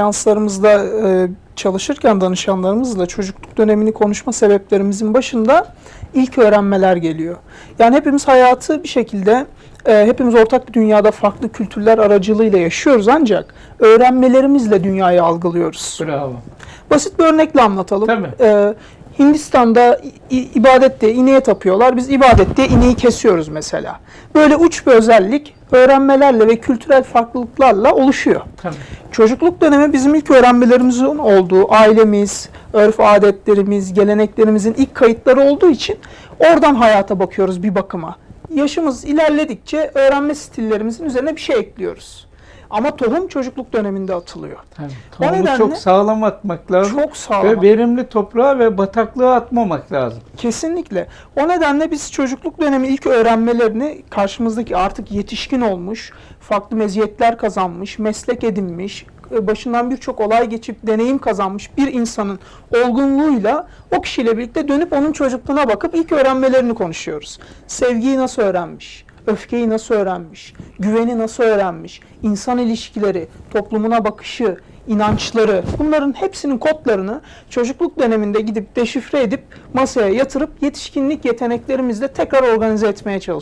seanslarımızda e, çalışırken danışanlarımızla çocukluk dönemini konuşma sebeplerimizin başında ilk öğrenmeler geliyor. Yani hepimiz hayatı bir şekilde e, hepimiz ortak bir dünyada farklı kültürler aracılığıyla yaşıyoruz ancak öğrenmelerimizle dünyayı algılıyoruz. Bravo. Basit bir örnekle anlatalım. Tabii. Ee, Hindistan'da i- i- ibadette ineğe tapıyorlar. Biz ibadette ineği kesiyoruz mesela. Böyle uç bir özellik öğrenmelerle ve kültürel farklılıklarla oluşuyor. Tabii. Çocukluk dönemi bizim ilk öğrenmelerimizin olduğu, ailemiz, örf adetlerimiz, geleneklerimizin ilk kayıtları olduğu için oradan hayata bakıyoruz bir bakıma. Yaşımız ilerledikçe öğrenme stillerimizin üzerine bir şey ekliyoruz. Ama tohum çocukluk döneminde atılıyor. Tabii. O nedenle çok sağlam atmak lazım. Çok sağlam. Ve verimli toprağa ve bataklığa atmamak lazım. Kesinlikle. O nedenle biz çocukluk dönemi ilk öğrenmelerini karşımızdaki artık yetişkin olmuş, farklı meziyetler kazanmış, meslek edinmiş, e, başından birçok olay geçip deneyim kazanmış bir insanın olgunluğuyla o kişiyle birlikte dönüp onun çocukluğuna bakıp ilk öğrenmelerini konuşuyoruz. Sevgiyi nasıl öğrenmiş? Öfkeyi nasıl öğrenmiş? Güveni nasıl öğrenmiş? İnsan ilişkileri, toplumuna bakışı, inançları bunların hepsinin kodlarını çocukluk döneminde gidip deşifre edip masaya yatırıp yetişkinlik yeteneklerimizle tekrar organize etmeye çalışıyoruz.